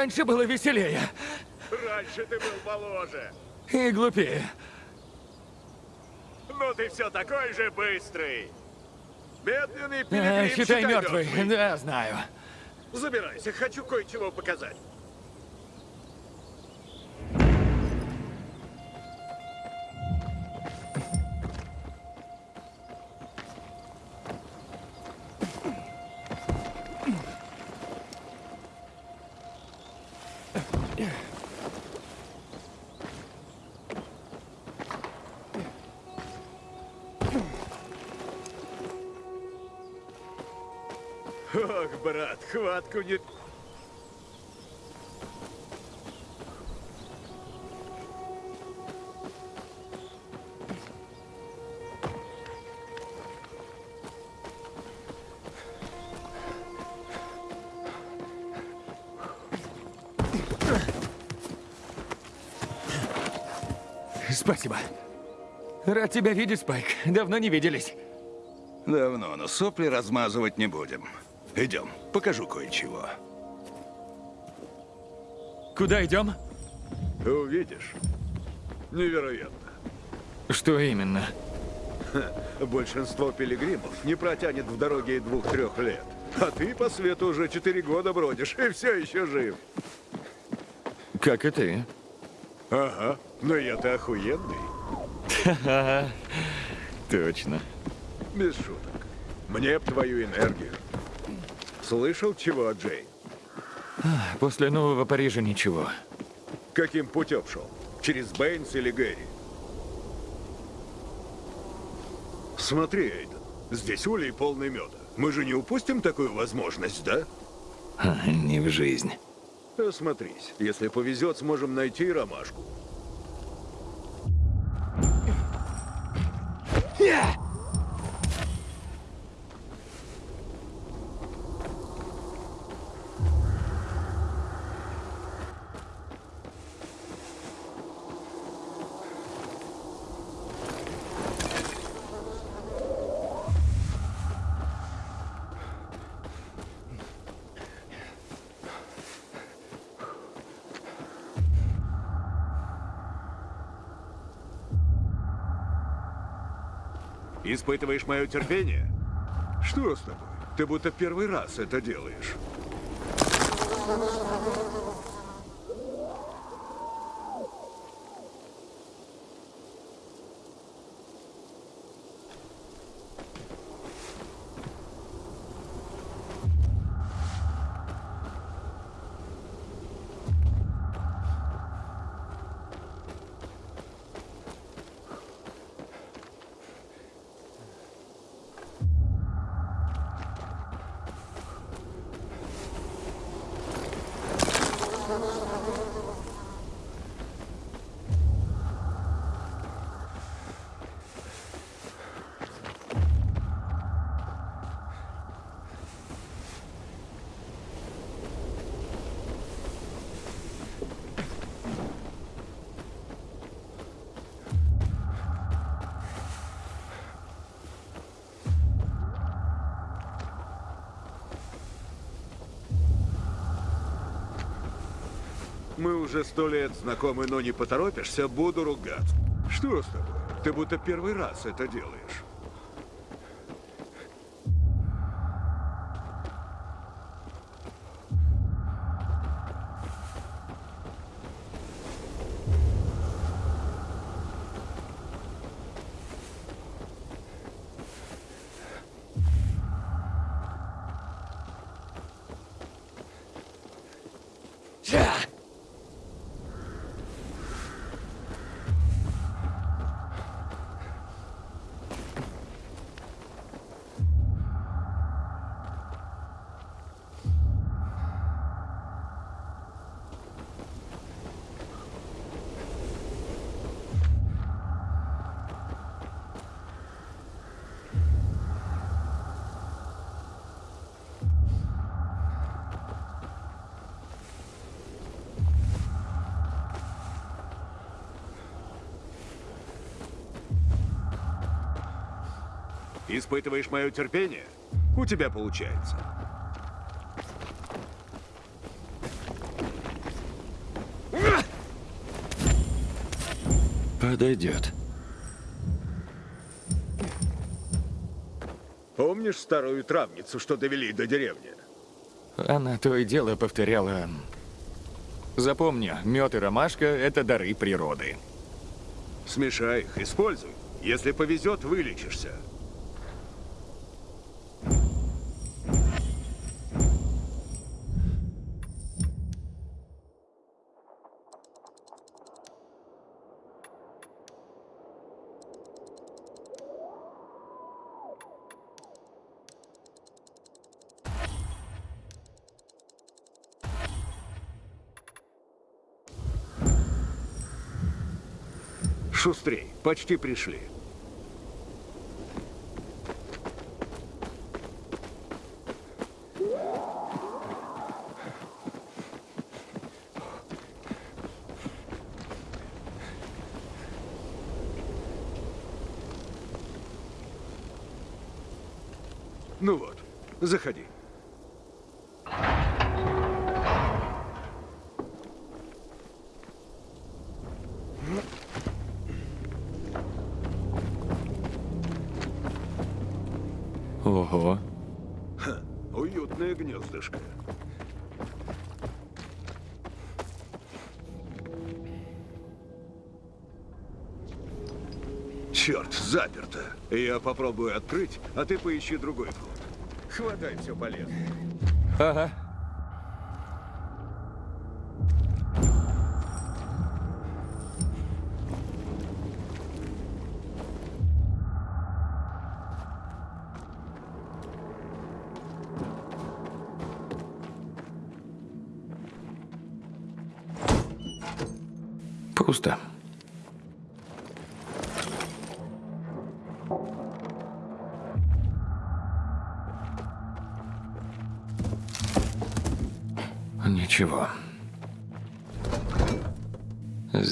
Раньше было веселее Раньше ты был моложе. и глупее. Но ты все такой же быстрый. Медленный А, пилигрим, считай мертвый. Да, знаю. Забирайся, хочу кое-чего показать. Хватку не... Спасибо. Рад тебя видеть, Спайк. Давно не виделись. Давно, но сопли размазывать не будем. Идем, покажу кое-чего. Куда идем? Увидишь. Невероятно. Что именно? Большинство пилигримов не протянет в дороге и двух-трех лет. А ты по свету уже четыре года бродишь и все еще жив. Как и ты. Ага, но я-то охуенный. Точно. Без шуток. Мне б твою энергию. Слышал чего, Джей? После Нового Парижа ничего. Каким путем шел? Через Бэйнс или Гэри? Смотри, Эйден, здесь улей полный меда. Мы же не упустим такую возможность, да? Ха, Не в жизнь. Осмотрись. Если повезет, сможем найти ромашку. Испытываешь мое терпение? Что с тобой? Ты будто первый раз это делаешь. Мы уже сто лет знакомы, но не поторопишься, буду ругаться. Что с тобой? Ты будто первый раз это делаешь. Испытываешь мое терпение? У тебя получается. Подойдет. Помнишь старую травницу, что довели до деревни? Она то и дело повторяла. Эм, Запомни, мед и ромашка – это дары природы. Смешай их, используй. Если повезет, вылечишься. Шустрей, почти пришли. Ну вот, заходи. Заперто. Я попробую открыть, а ты поищи другой вход. Хватай все полезное. Ага. Пусто.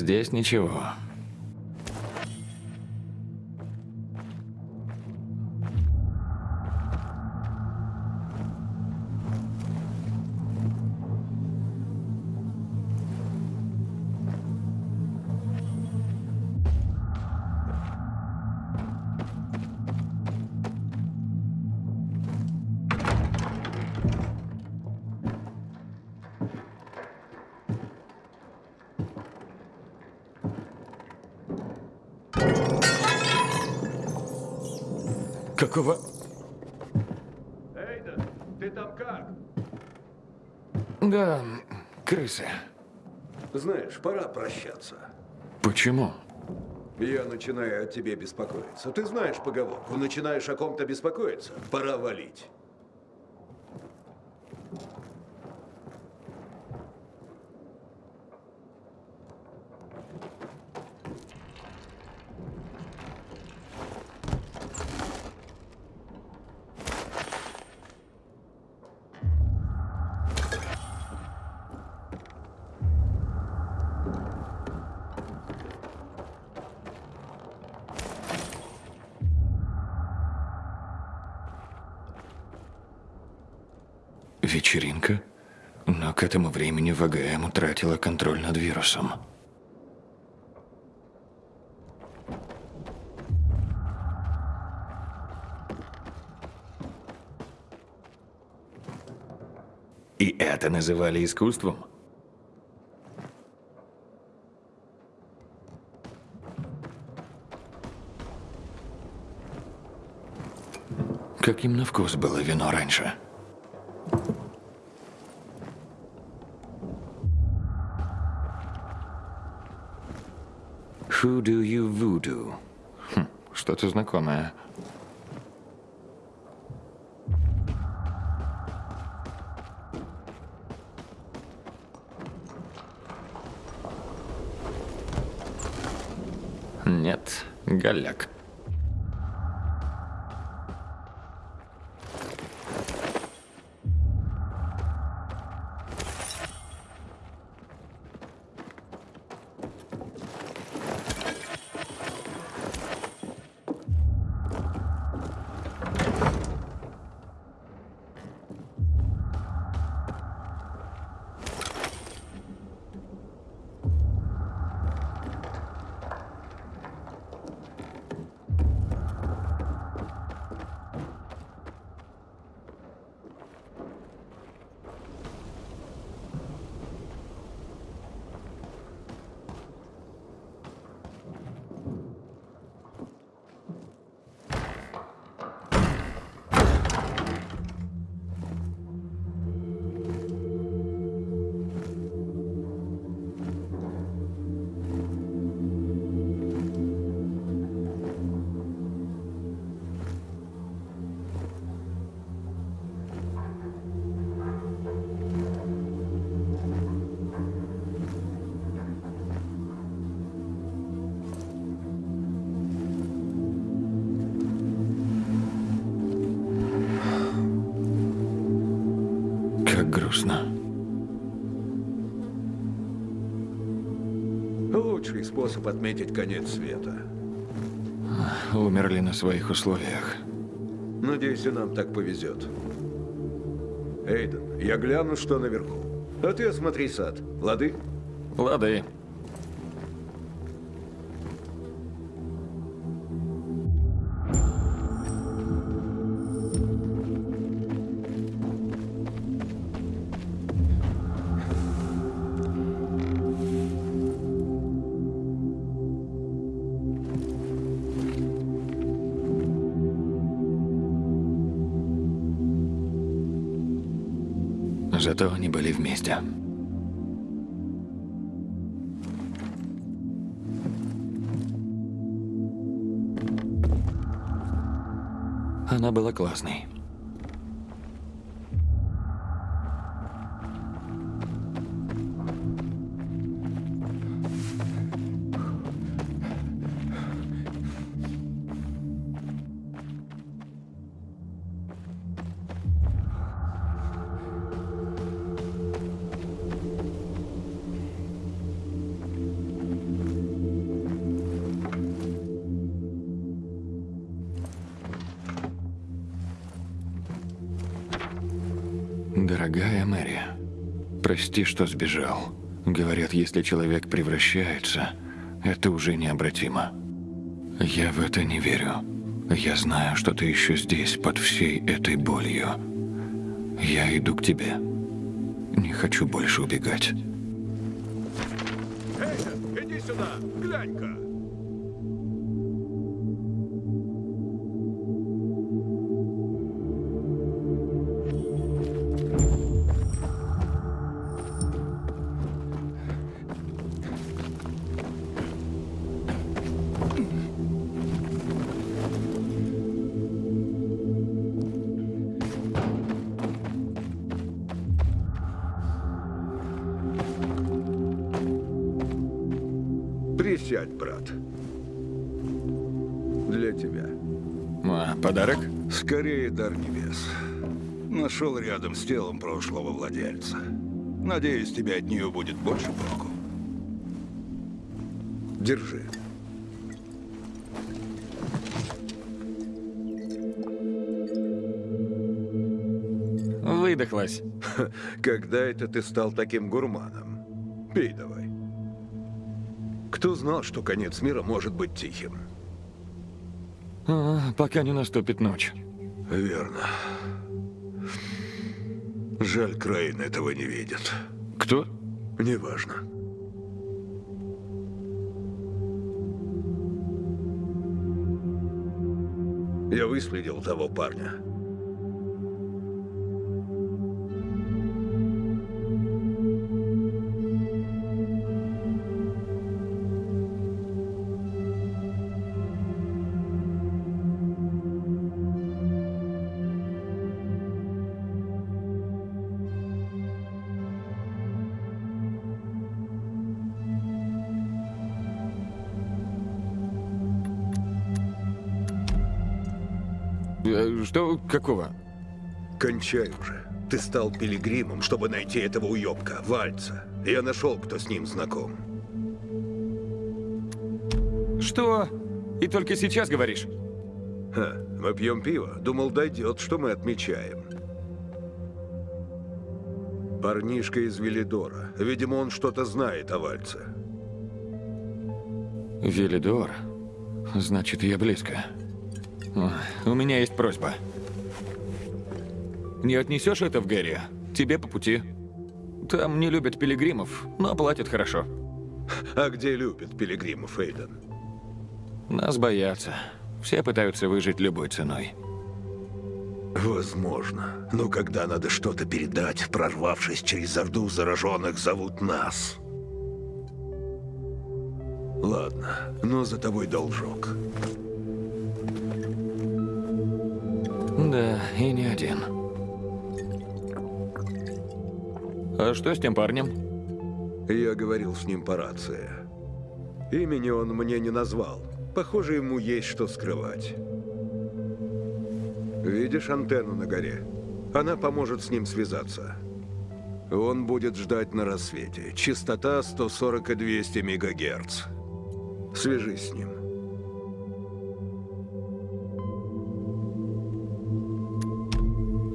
Здесь ничего. Да, крысы. Знаешь, пора прощаться. Почему? Я начинаю о тебе беспокоиться. Ты знаешь поговорку, начинаешь о ком-то беспокоиться, пора валить. К этому времени ВГМ утратила контроль над вирусом. И это называли искусством? Каким на вкус было вино раньше? Who do you voodoo? Хм, что-то знакомое. Нет, голяк. Способ отметить конец света. Умерли на своих условиях. Надеюсь, и нам так повезет. Эйден, я гляну, что наверху. А ты осмотри сад. Лады? Лады. Вместе. Она была классной. Прости, что сбежал. Говорят, если человек превращается, это уже необратимо. Я в это не верю. Я знаю, что ты еще здесь, под всей этой болью. Я иду к тебе. Не хочу больше убегать. Эйден, иди сюда! Глянь-ка! Подарок? Скорее дар небес. Нашел рядом с телом прошлого владельца. Надеюсь, тебе от нее будет больше проку. Держи. Выдохлась. Когда это ты стал таким гурманом? Пей давай. Кто знал, что конец мира может быть тихим? А, пока не наступит ночь. Верно. Жаль, Крейн этого не видит. Кто? Неважно. Я выследил того парня. Какого? Кончай уже. Ты стал пилигримом, чтобы найти этого уёбка, Вальца. Я нашел, кто с ним знаком. Что? И только сейчас говоришь? Ха, мы пьем пиво. Думал, дойдет, что мы отмечаем. Парнишка из Велидора. Видимо, он что-то знает о Вальце. Велидор. Значит, я близко. У меня есть просьба. Не отнесешь это в Гэри? Тебе по пути. Там не любят пилигримов, но платят хорошо. А где любит пилигримов Эйден? Нас боятся. Все пытаются выжить любой ценой. Возможно. Но когда надо что-то передать, прорвавшись через орду зараженных, зовут нас. Ладно, но за тобой должок. Да, и не один. А что с тем парнем? Я говорил с ним по рации. Имени он мне не назвал. Похоже, ему есть что скрывать. Видишь антенну на горе? Она поможет с ним связаться. Он будет ждать на рассвете. Частота 140 и 200 мегагерц. Свяжись с ним.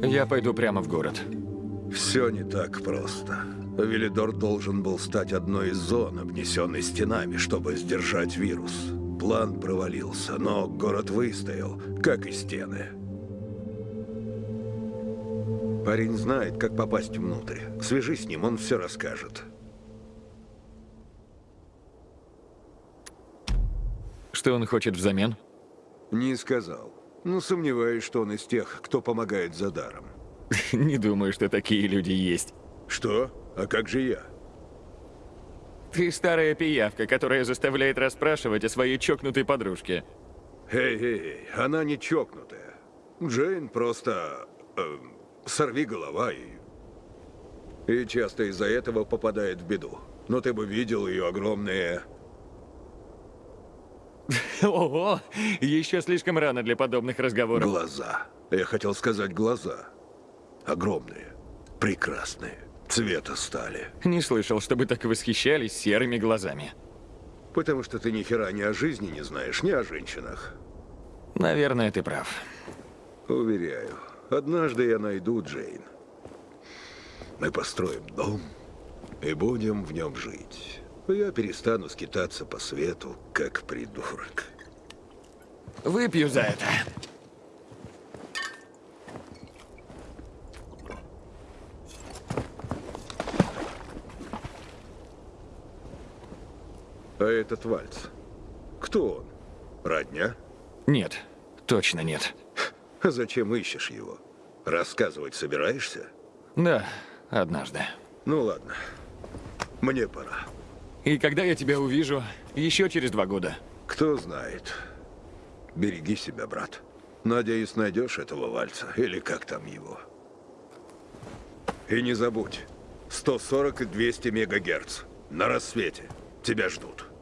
Я пойду прямо в город. Все не так просто. Велидор должен был стать одной из зон, обнесенной стенами, чтобы сдержать вирус. План провалился, но город выстоял, как и стены. Парень знает, как попасть внутрь. Свяжись с ним, он все расскажет. Что он хочет взамен? Не сказал. Но сомневаюсь, что он из тех, кто помогает за даром. Не думаю, что такие люди есть. Что? А как же я? Ты старая пиявка, которая заставляет расспрашивать о своей чокнутой подружке. Эй-эй, она не чокнутая. Джейн просто... э, сорви голова и... И часто из-за этого попадает в беду. Но ты бы видел ее огромные... Ого, еще слишком рано для подобных разговоров. Глаза. Я хотел сказать глаза. Огромные. Прекрасные. Цвета стали. Не слышал, чтобы так восхищались серыми глазами. Потому что ты ни хера ни о жизни не знаешь, ни о женщинах. Наверное, ты прав. Уверяю, однажды я найду Джейн. Мы построим дом и будем в нем жить. Я перестану скитаться по свету, как придурок. Выпью за это. А этот вальс? Кто он? Родня? Нет, точно нет. А зачем ищешь его? Рассказывать собираешься? Да, однажды. Ну ладно. Мне пора. И когда я тебя увижу? Еще через два года. Кто знает. Береги себя, брат. Надеюсь, найдешь этого вальца, или как там его. И не забудь, 140 и 200 мегагерц. На рассвете. Тебя ждут.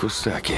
Кусаки.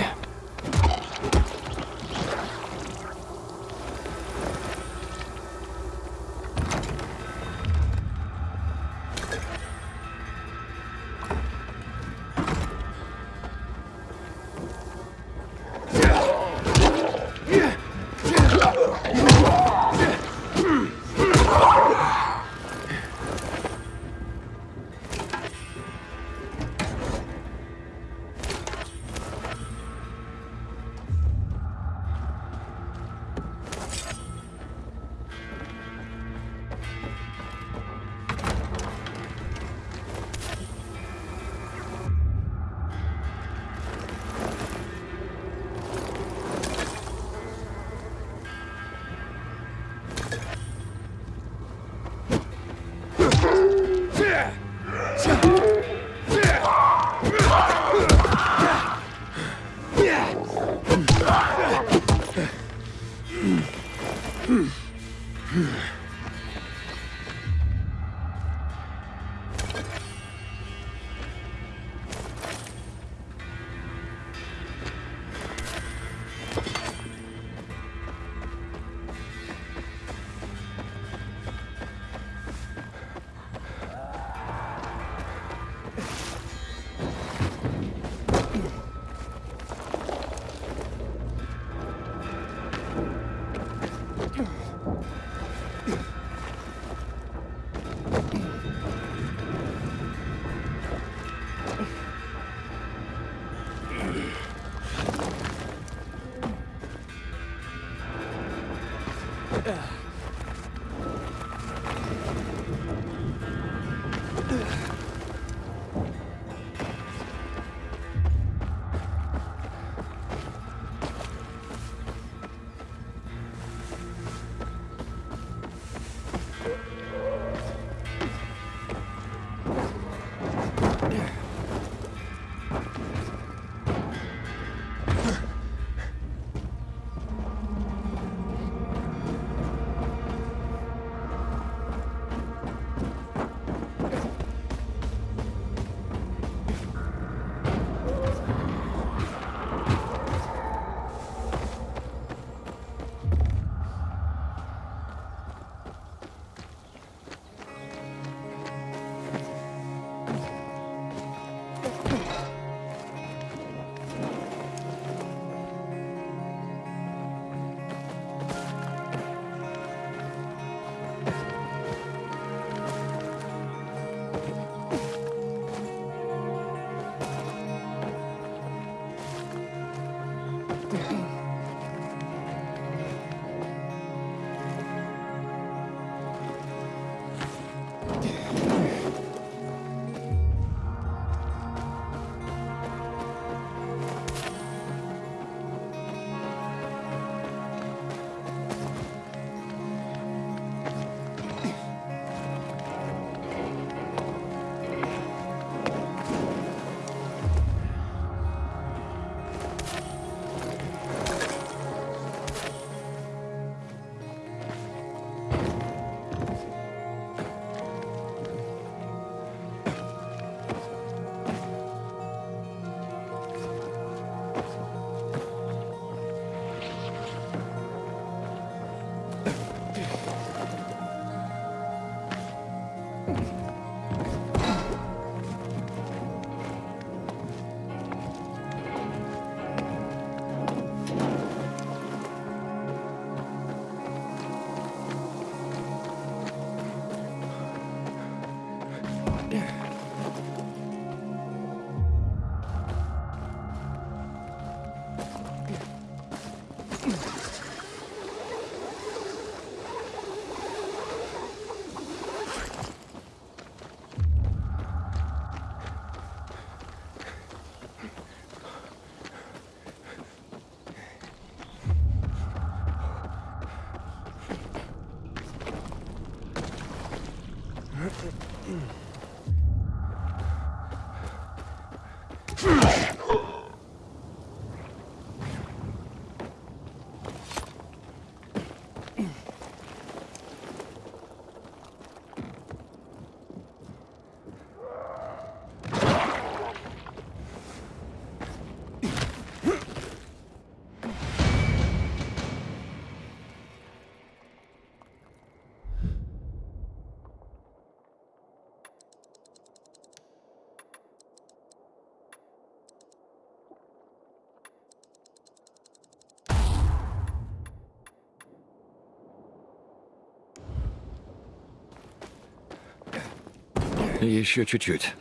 Еще чуть-чуть.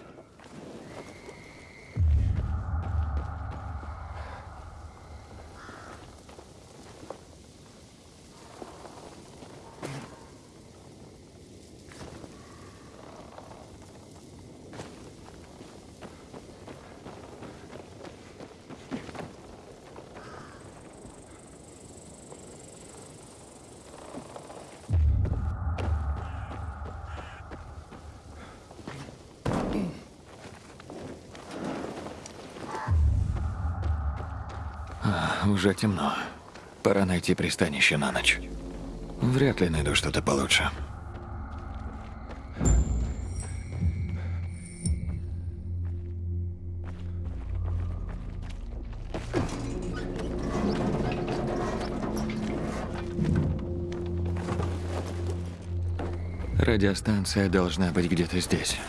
Уже темно. Пора найти пристанище на ночь. Вряд ли найду что-то получше. Радиостанция должна быть где-то здесь.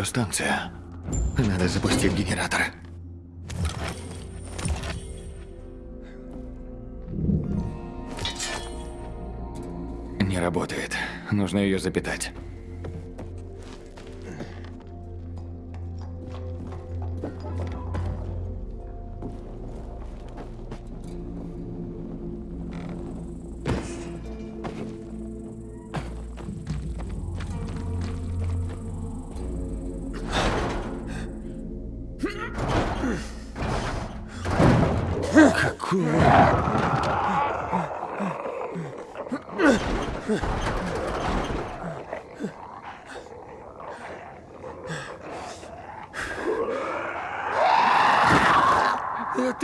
Радиостанция. Надо запустить генератор. Не работает. Нужно ее запитать. Это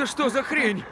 что за хрень?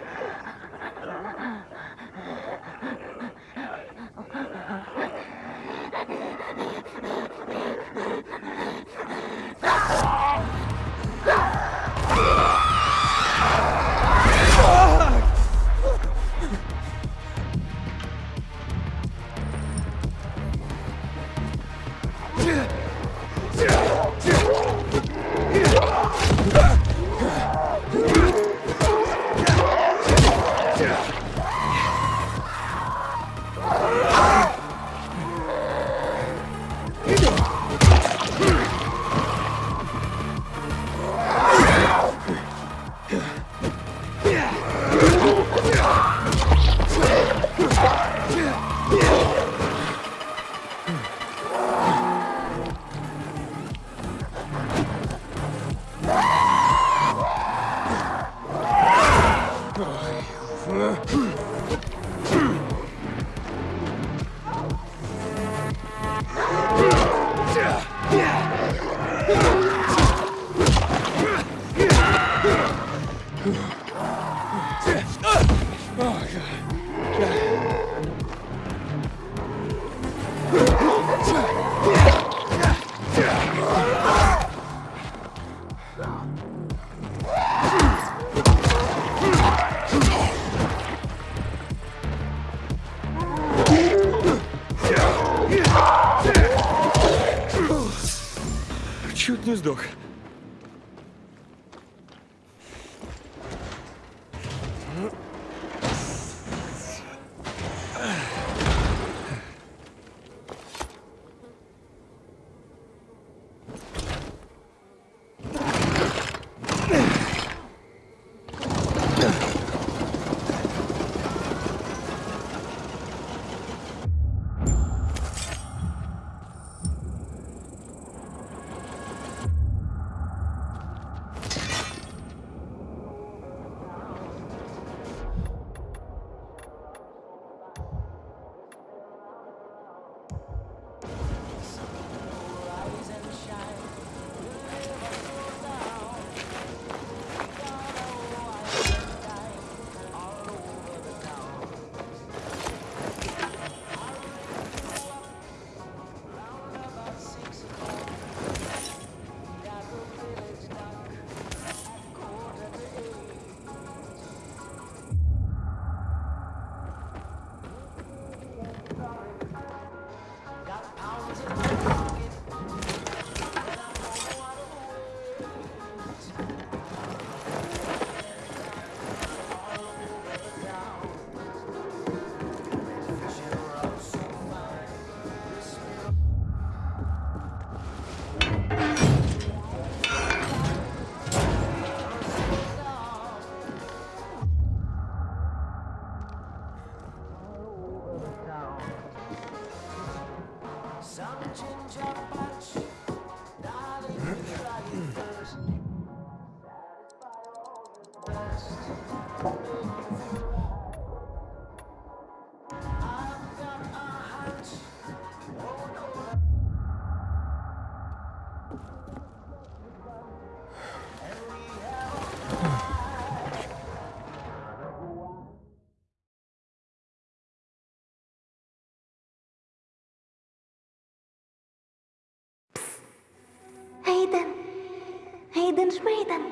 Эйден. Эйден Шмейден.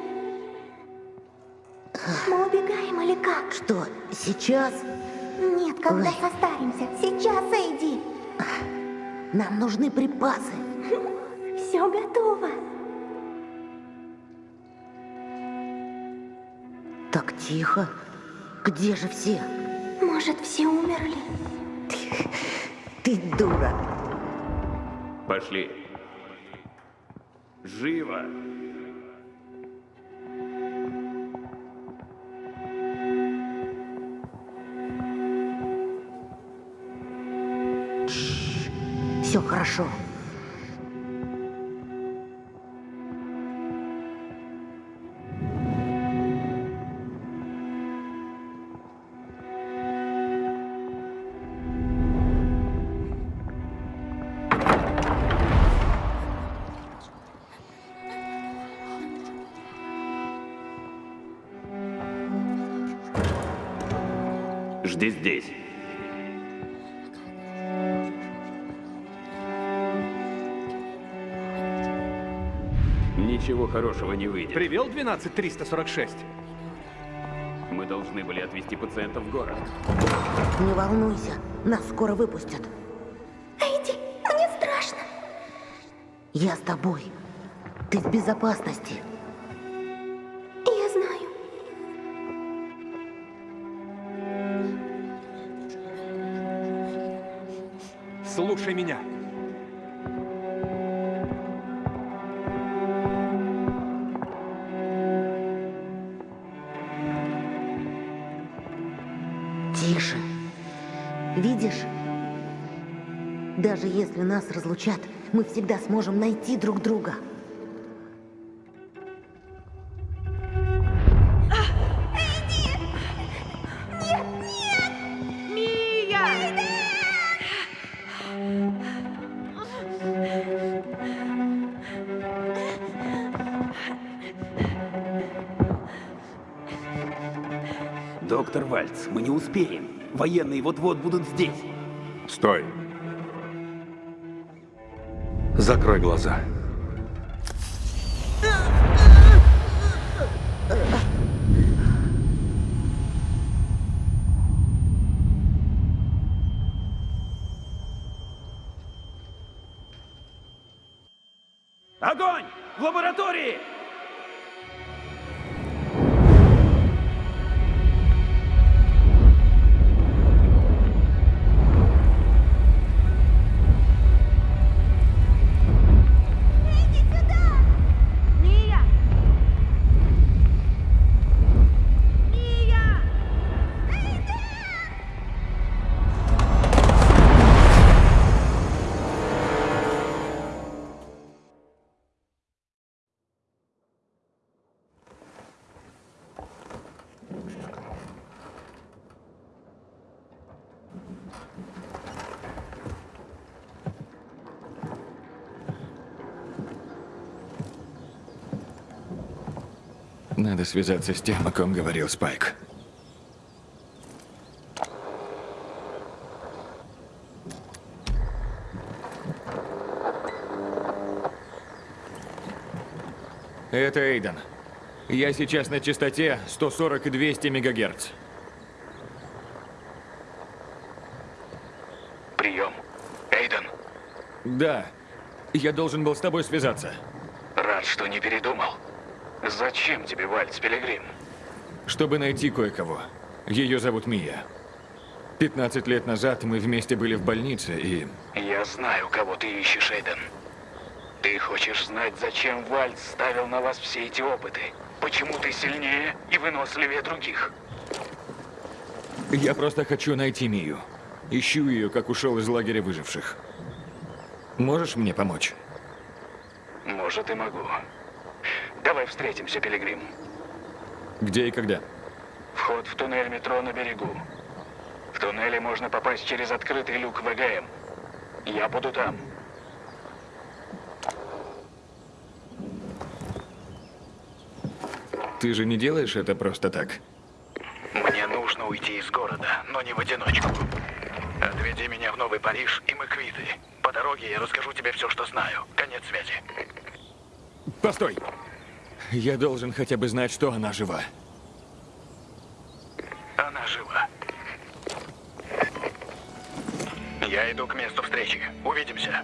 Мы убегаем или как? Что, сейчас? Нет, когда Ой. состаримся. Сейчас, Эйди. Нам нужны припасы. Все готово. Так тихо. Где же все? Может, все умерли? Ты дура. Пошли. Живо! Все хорошо. Жди здесь. Хорошего не выйдет. Привел 12346? Мы должны были отвезти пациента в город. Не волнуйся, нас скоро выпустят. Эйди, мне страшно. Я с тобой. Ты в безопасности. Я знаю. Слушай меня. Если нас разлучат, мы всегда сможем найти друг друга. Доктор Вальц, мы не успеем. Военные вот-вот будут здесь. Стой. Закрой глаза. Надо связаться с тем, о ком говорил Спайк. Это Эйден. Я сейчас на частоте 140 и 200 мегагерц. Прием. Эйден, Да, я должен был с тобой связаться. рад, что не передумал. Зачем тебе Вальц, Пилигрим? Чтобы найти кое-кого. Ее зовут Мия. 15 лет назад мы вместе были в больнице, и Я знаю, кого ты ищешь, Эйден. Ты хочешь знать, зачем Вальц ставил на вас все эти опыты? Почему ты сильнее и выносливее других? я просто хочу найти Мию. Ищу ее, как ушел из лагеря выживших. Можешь мне помочь? Может, и могу. Давай встретимся, Пилигрим. Где и когда? Вход в туннель метро на берегу. В туннеле можно попасть через открытый люк ВГМ. Я буду там. Ты же не делаешь это просто так? Мне нужно уйти из города, но не в одиночку. Отведи меня в Новый Париж, и мы квиты. По дороге я расскажу тебе все, что знаю. Конец связи. Постой! Я должен хотя бы знать, что она жива. Она жива. Я иду к месту встречи. Увидимся.